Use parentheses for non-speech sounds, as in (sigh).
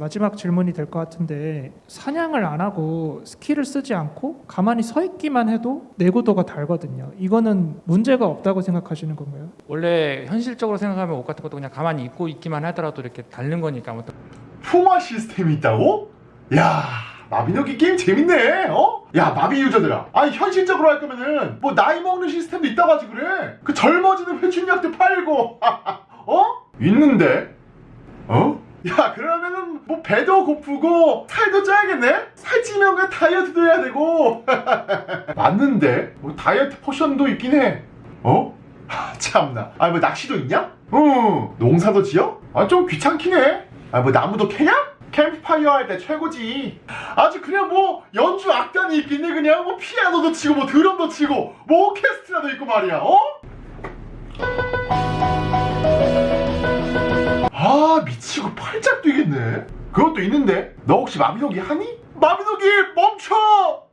마지막 질문이 될 것 같은데 사냥을 안 하고 스킬을 쓰지 않고 가만히 서 있기만 해도 내구도가 달거든요. 이거는 문제가 없다고 생각하시는 건가요? 원래 현실적으로 생각하면 옷 같은 것도 그냥 가만히 입고 있기만 하더라도 이렇게 닳는 거니까 아무튼 풍화 시스템이 있다고? 야 마비노기 게임 재밌네 어? 야 마비 유저들아 아니 현실적으로 할 거면은 뭐 나이 먹는 시스템도 있다고 하지 그래 그 젊어지는 회춘약도 팔고 (laughs) 어? 있는데 어? 야 그러면은 뭐 배도 고프고 살도 쪄야겠네? 살찌면 그 다이어트도 해야 되고 (laughs) 맞는데 뭐 다이어트 포션도 있긴 해 어? 하, (laughs) 참나 아니 뭐 낚시도 있냐? 응 농사도 지어? 아 좀 귀찮긴 해아 뭐 나무도 캐냐? 캠프파이어 할 때 최고지 아주 그냥 뭐 연주 악단이 있겠네 그냥 뭐 피아노도 치고 뭐 드럼도 치고 뭐 오케스트라도 있고 말이야 어? 아 미치고 팔짝 뛰겠네 그것도 있는데 너 혹시 마비노기 하니? 마비노기 멈춰